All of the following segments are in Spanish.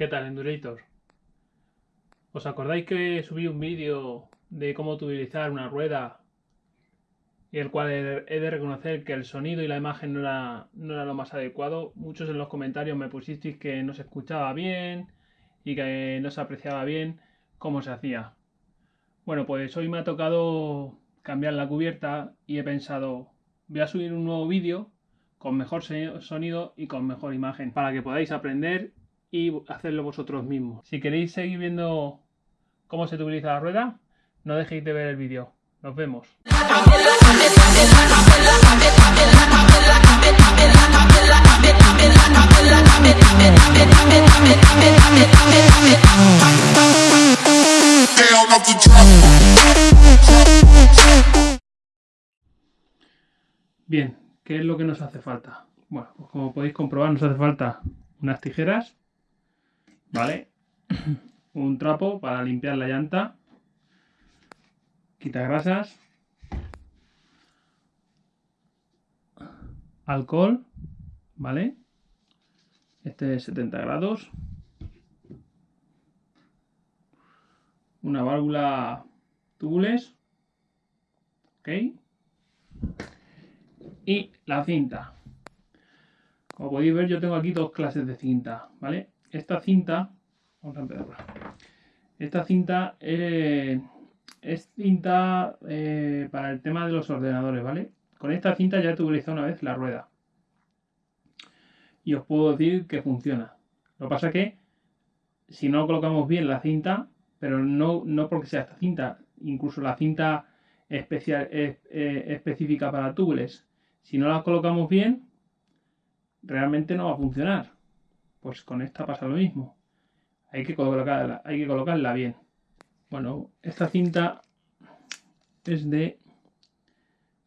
¿Qué tal, Endurator? ¿Os acordáis que subí un vídeo de cómo utilizar una rueda y el cual he de reconocer que el sonido y la imagen no era, no era lo más adecuado? Muchos en los comentarios me pusisteis que no se escuchaba bien y que no se apreciaba bien cómo se hacía. Bueno, pues hoy me ha tocado cambiar la cubierta y he pensado, voy a subir un nuevo vídeo con mejor sonido y con mejor imagen para que podáis aprender y hacerlo vosotros mismos. Si queréis seguir viendo cómo se utiliza la rueda, no dejéis de ver el vídeo. Nos vemos. Bien, ¿qué es lo que nos hace falta? Bueno, pues como podéis comprobar nos hace falta unas tijeras, ¿vale? Un trapo para limpiar la llanta, quita grasas, alcohol, ¿vale? Este es 70 grados. Una válvula tubules. ¿Ok? Y la cinta. Como podéis ver, yo tengo aquí dos clases de cinta, ¿vale? Esta cinta, vamos a empezar. Esta cinta eh, es cinta eh, para el tema de los ordenadores, ¿vale? Con esta cinta ya he utilizado una vez la rueda. Y os puedo decir que funciona. Lo que pasa es que si no colocamos bien la cinta, pero no, no porque sea esta cinta, incluso la cinta especial, eh, específica para tubules, si no la colocamos bien, realmente no va a funcionar. Pues con esta pasa lo mismo. Hay que colocarla, hay que colocarla bien. Bueno, esta cinta es de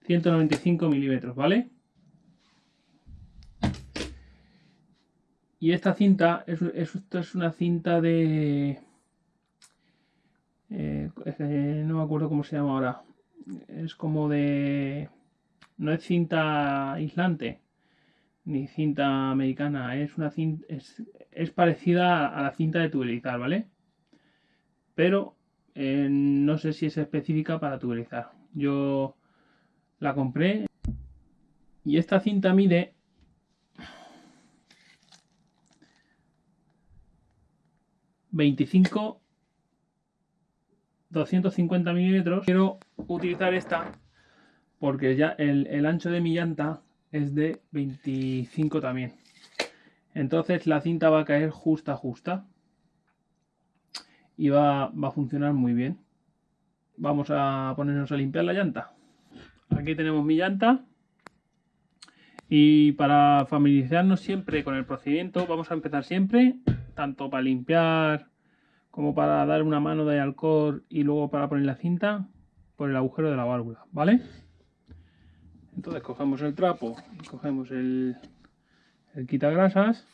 195 milímetros, ¿vale? Y esta cinta es, esto es una cinta de... Eh, no me acuerdo cómo se llama ahora. Es como de... No es cinta aislante ni cinta americana, es una cinta, es, parecida a la cinta de tubelizar, ¿vale? Pero eh, no sé si es específica para tubelizar. Yo la compré y esta cinta mide ...25... 250 milímetros. Quiero utilizar esta porque ya el, el ancho de mi llanta es de 25 también. Entonces la cinta va a caer justa, justa. Y va, va a funcionar muy bien. Vamos a ponernos a limpiar la llanta. Aquí tenemos mi llanta. Y para familiarizarnos siempre con el procedimiento, vamos a empezar siempre, tanto para limpiar como para dar una mano de alcohol y luego para poner la cinta, por el agujero de la válvula, ¿vale? Entonces cogemos el trapo cogemos el, el quitagrasas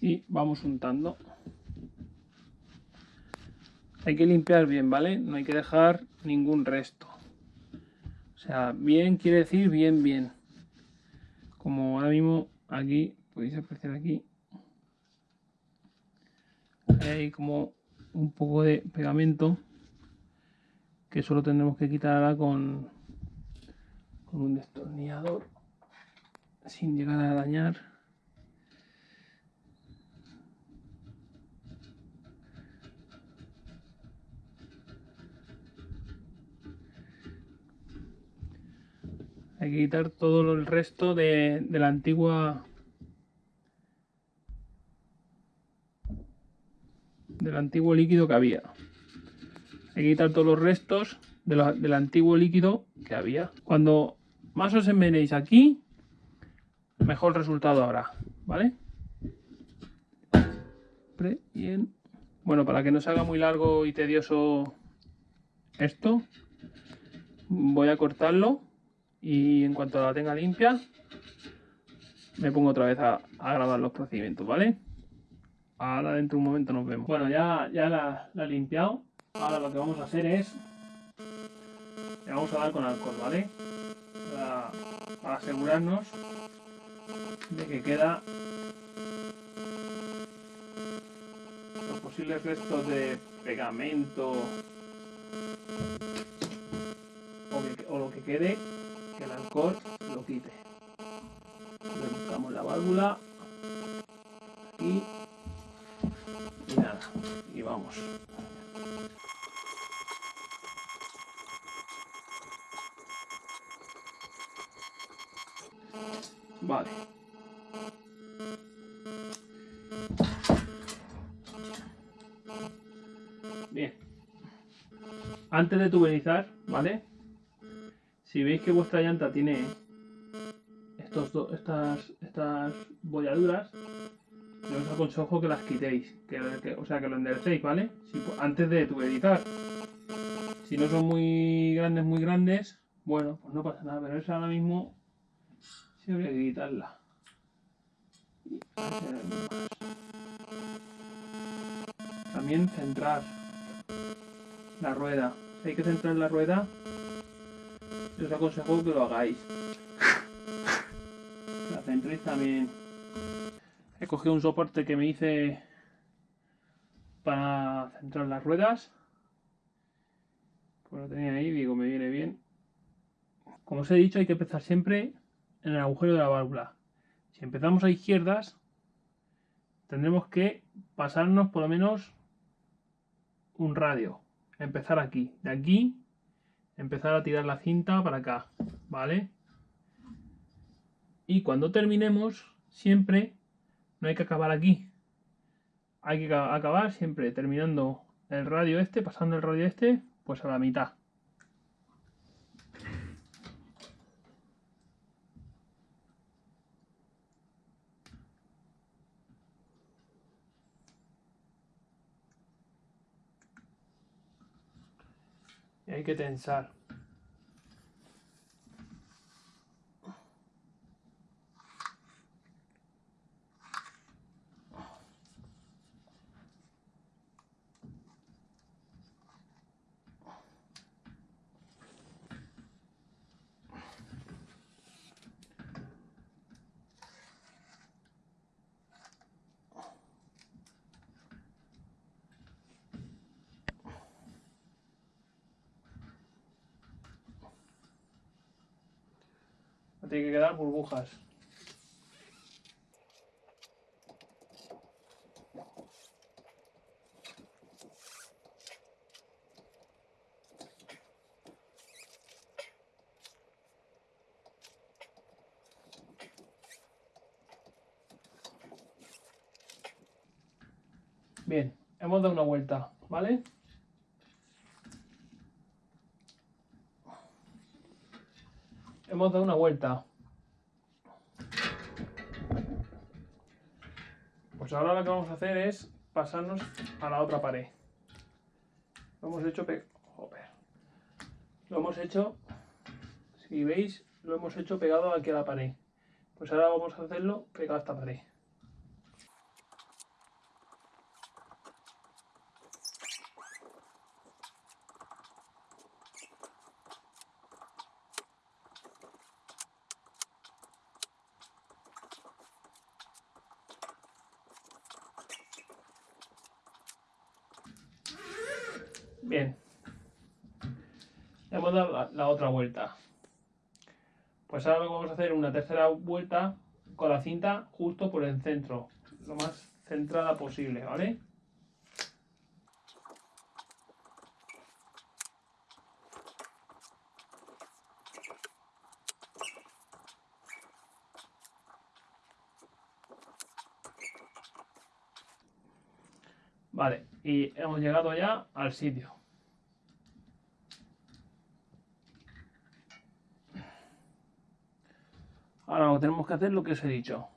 y vamos untando. Hay que limpiar bien, ¿vale? No hay que dejar ningún resto. O sea, bien quiere decir bien, bien. Como ahora mismo aquí, podéis apreciar aquí. Hay como un poco de pegamento que solo tendremos que quitar con, con un destornillador sin llegar a dañar. Hay que quitar todo el resto de, de la antigua del antiguo líquido que había hay que quitar todos los restos del antiguo líquido que había. Cuando más os envenéis aquí, mejor resultado habrá, ¿vale? Bien. Bueno, para que no se haga muy largo y tedioso esto, voy a cortarlo y en cuanto la tenga limpia, me pongo otra vez a, grabar los procedimientos, ¿vale? Ahora dentro de un momento nos vemos. Bueno, ya, ya la he limpiado Ahora lo que vamos a hacer es... Le vamos a dar con alcohol, ¿vale? Para, asegurarnos de que queda los posibles restos de pegamento o, lo que quede que el alcohol lo quite buscamos la válvula y nada y vamos Antes de tuberizar, ¿vale? Si veis que vuestra llanta tiene estos estas, estas bolladuras, os aconsejo que las quitéis, que, o sea, que lo enderecéis, ¿vale? antes de tuberizar. Si no son muy grandes, muy grandes, bueno, pues no pasa nada, pero eso ahora mismo Sí, habría que quitarla. También centrar la rueda. Hay que centrar la rueda, os aconsejo que lo hagáis. La centréis también. He cogido un soporte que me hice para centrar las ruedas. Pues lo tenía ahí, digo, me viene bien. Como os he dicho, hay que empezar siempre en el agujero de la válvula. Si empezamos a izquierdas, tendremos que pasarnos por lo menos un radio. Empezar aquí. De aquí, empezar a tirar la cinta para acá. ¿Vale? Y cuando terminemos, siempre no hay que acabar aquí. Hay que acabar siempre terminando el radio este, pasando el radio este, pues a la mitad. Hay que tensar. Tiene que quedar burbujas. Bien, hemos dado una vuelta, ¿vale? Hemos dado una vuelta. Pues ahora lo que vamos a hacer es pasarnos a la otra pared. Lo hemos hecho... Lo hemos hecho... Si veis, lo hemos hecho pegado aquí a la pared. Pues ahora vamos a hacerlo pegado a esta pared. Bien. Hemos dado la, otra Pues ahora vamos a hacer una tercera vuelta con la cinta justo por el centro. Lo más centrada posible, ¿vale? Vale, y hemos llegado ya al sitio. Ahora tenemos que hacer lo que os he dicho.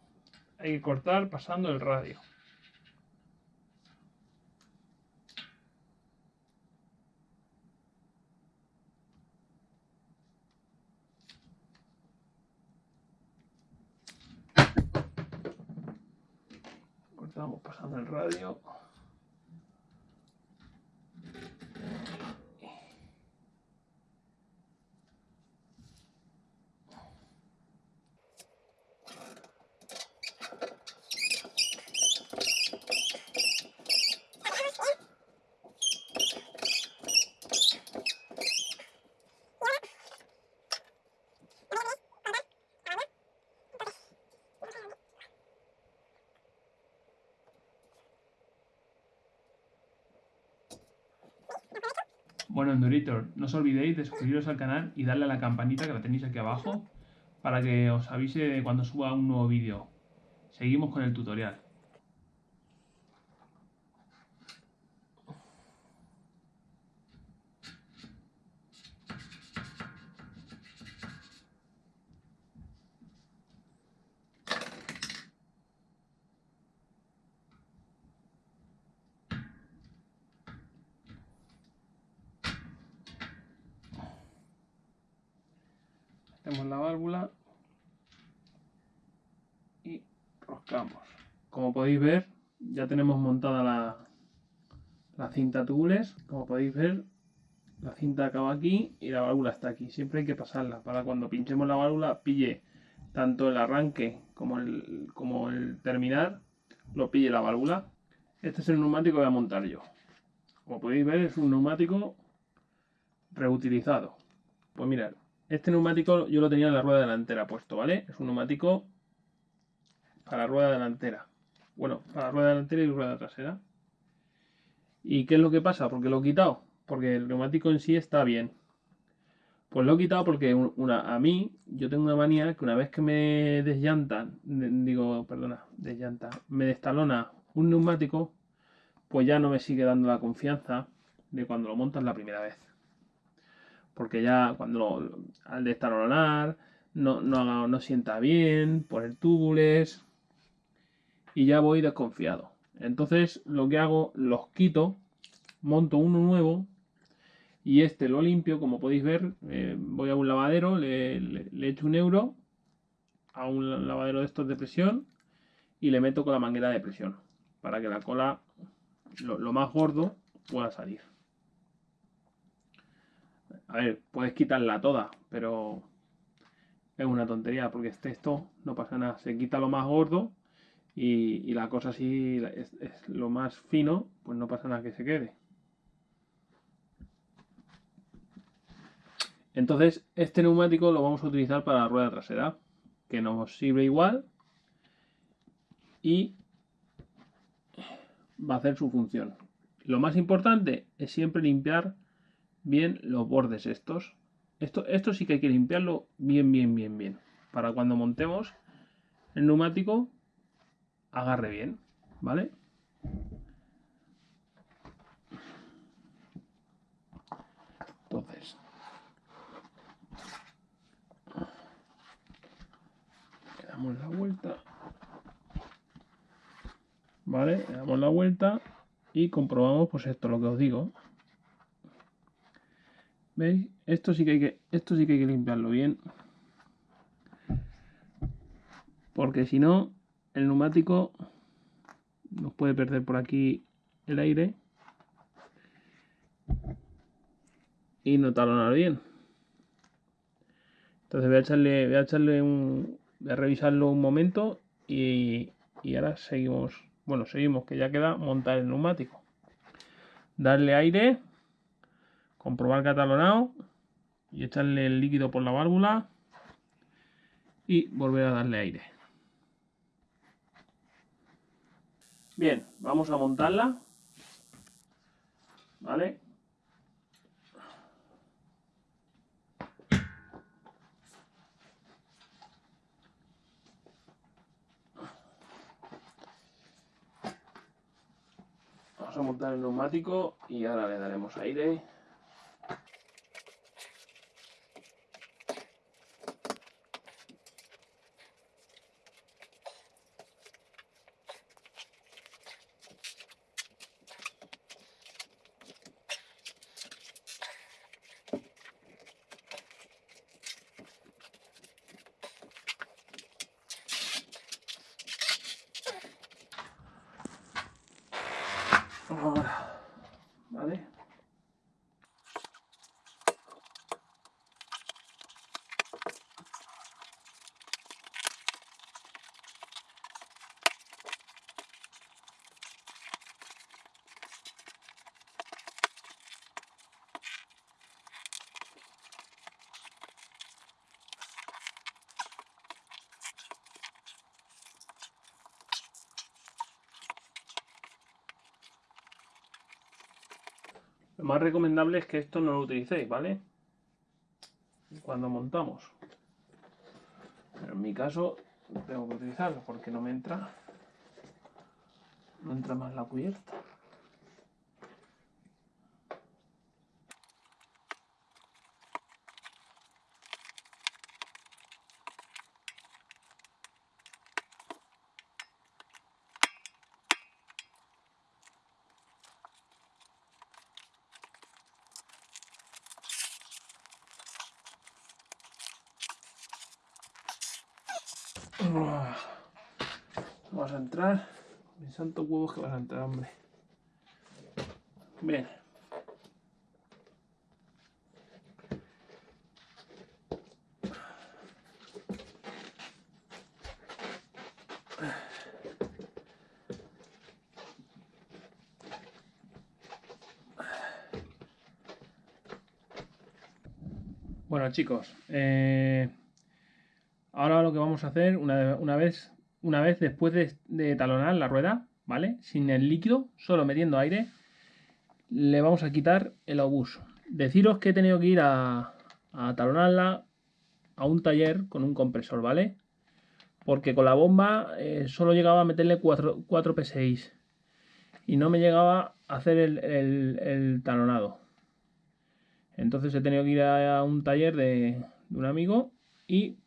Hay que cortar pasando el radio. Cortamos pasando el radio. No os olvidéis de suscribiros al canal y darle a la campanita que la tenéis aquí abajo para que os avise cuando suba un nuevo vídeo. Seguimos con el tutorial. Metemos la válvula y roscamos. Como podéis ver, ya tenemos montada la, la cinta tubules. Como podéis ver, la cinta acaba aquí y la válvula está aquí. Siempre hay que pasarla para cuando pinchemos la válvula pille tanto el arranque como el, como el terminar, lo pille la válvula. Este es el neumático que voy a montar yo. Como podéis ver, es un neumático reutilizado. Pues mirad, este neumático yo lo tenía en la rueda delantera puesto, ¿vale? Es un neumático para rueda delantera. Bueno, para rueda delantera y rueda trasera. ¿Y qué es lo que pasa? Porque lo he quitado. Porque el neumático en sí está bien. Pues lo he quitado porque una, a mí, yo tengo una manía que una vez que me desllantan, digo, perdona, desllanta, me destalona un neumático, pues ya no me sigue dando la confianza de cuando lo montas la primera vez porque ya cuando al destalonar no, no, no sienta bien por el túbules y ya voy desconfiado. Entonces lo que hago, los quito, monto uno nuevo y este lo limpio, como podéis ver, eh, voy a un lavadero, le, le, echo un euro a un lavadero de estos de presión y le meto con la manguera de presión para que la cola, lo más gordo, pueda salir. A ver, puedes quitarla toda, pero es una tontería porque este esto no pasa nada. Se quita lo más gordo y, la cosa así es, lo más fino, pues no pasa nada que se quede. Entonces, este neumático lo vamos a utilizar para la rueda trasera, que nos sirve igual y va a hacer su función. Lo más importante es siempre limpiar bien los bordes estos. Esto, esto sí que hay que limpiarlo bien, bien, bien, bien. Para cuando montemos el neumático, agarre bien, ¿vale? Entonces, le damos la vuelta. ¿Vale? Le damos la vuelta y comprobamos pues esto, lo que os digo. ¿Veis? Esto sí que hay que, esto sí que, hay que limpiarlo bien. Porque si no, el neumático nos puede perder por aquí el aire y no talonar bien. Entonces voy a echarle, voy a echarle un, voy a revisarlo un momento y, y ahora seguimos, bueno, seguimos que ya queda montar el neumático. Darle aire comprobar catalonado y echarle el líquido por la válvula y volver a darle aire. Bien, vamos a montarla. ¿Vale? Vamos a montar el neumático y ahora le daremos aire. Más recomendable es que esto no lo utilicéis, ¿vale? Cuando montamos. Pero en mi caso tengo que utilizarlo porque no me entra. No entra más la cubierta. Vamos a entrar. Mis santos huevos que vas a entrar, hombre. Bien. Bueno chicos, eh, ahora lo que vamos a hacer una, una vez una vez después de, talonar la rueda, ¿vale? Sin el líquido, solo metiendo aire, le vamos a quitar el obús. Deciros que he tenido que ir a, talonarla a un taller con un compresor, ¿vale? Porque con la bomba eh, solo llegaba a meterle 4, P6 y no me llegaba a hacer el, talonado. Entonces he tenido que ir a, un taller de un amigo y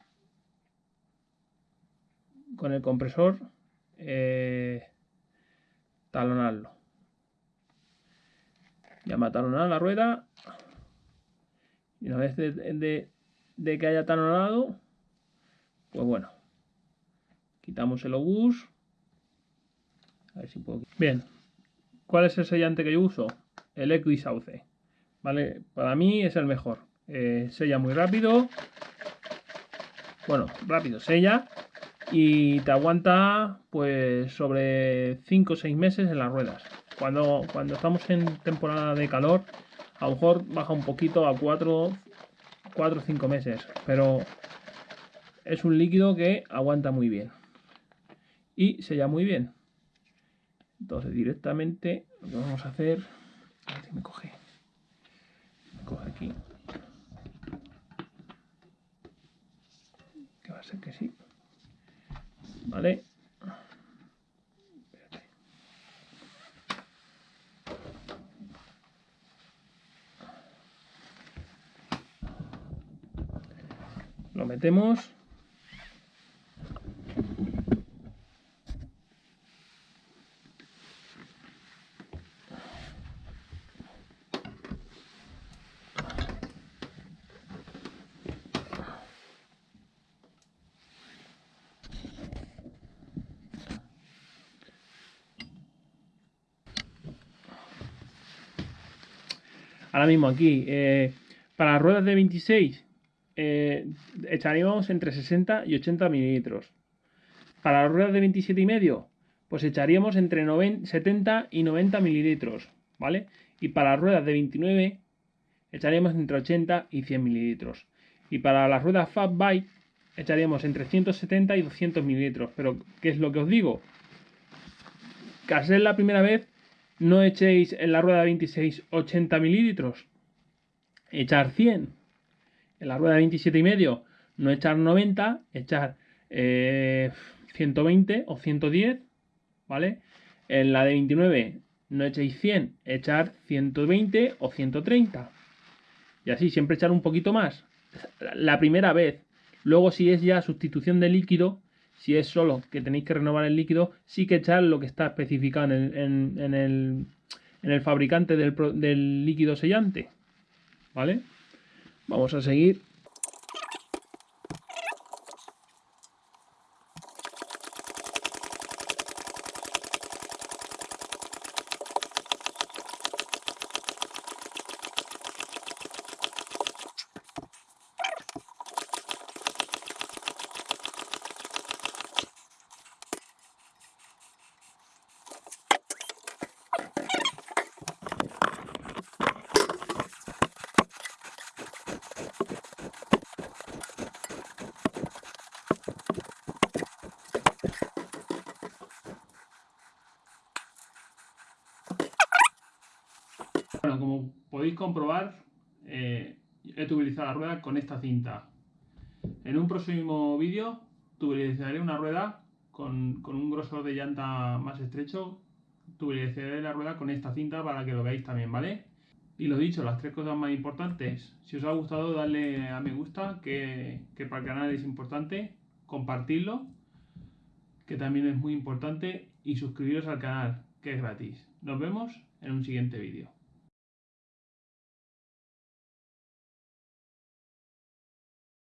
con el compresor eh, talonarlo. Ya me talonar la rueda. Y una vez de, que haya talonado, pues bueno, quitamos el obús. A ver si puedo. Bien, ¿cuál es el sellante que yo uso? El Equisauce. ¿Vale? Para mí es el mejor. Eh, sella muy rápido. Bueno, rápido, sella y te aguanta pues sobre 5 o 6 meses en las ruedas. Cuando, cuando estamos en temporada de calor, a lo mejor baja un poquito a 4 o 5 meses, pero es un líquido que aguanta muy bien y sella muy bien. Entonces directamente lo que vamos a hacer, a ver si me coge, me coge aquí, que va a ser que sí. ¿Vale? Lo metemos. Ahora mismo aquí, eh, para las ruedas de 26 eh, echaríamos entre 60 y 80 mililitros. Para las ruedas de 27 y medio, pues echaríamos entre 70 y 90 mililitros, ¿vale? Y para las ruedas de 29 echaríamos entre 80 y 100 mililitros. Y para las ruedas Fat Bike echaríamos entre 170 y 200 mililitros. Pero, ¿qué es lo que os digo? Que al la primera vez no echéis en la rueda 26 80 mililitros, echar 100. En la rueda 27 y medio, no echar 90, echar 120 eh, o 110, ¿vale? En la de 29 no echéis 100, echar 120 o 130. Y así, siempre echar un poquito más. La primera vez. Luego, si es ya sustitución de líquido, si es solo que tenéis que renovar el líquido, sí que echar lo que está especificado en el, fabricante del, del líquido sellante. ¿Vale? Vamos a seguir comprobar, eh, he utilizado la rueda con esta cinta. En un próximo vídeo utilizaré una rueda con, un grosor de llanta más estrecho. Utilizaré la rueda con esta cinta para que lo veáis también, ¿vale? Y lo dicho, las tres cosas más importantes. Si os ha gustado, darle a me gusta, que, que para el canal es importante. Compartirlo, que también es muy importante. Y suscribiros al canal, que es gratis. Nos vemos en un siguiente vídeo.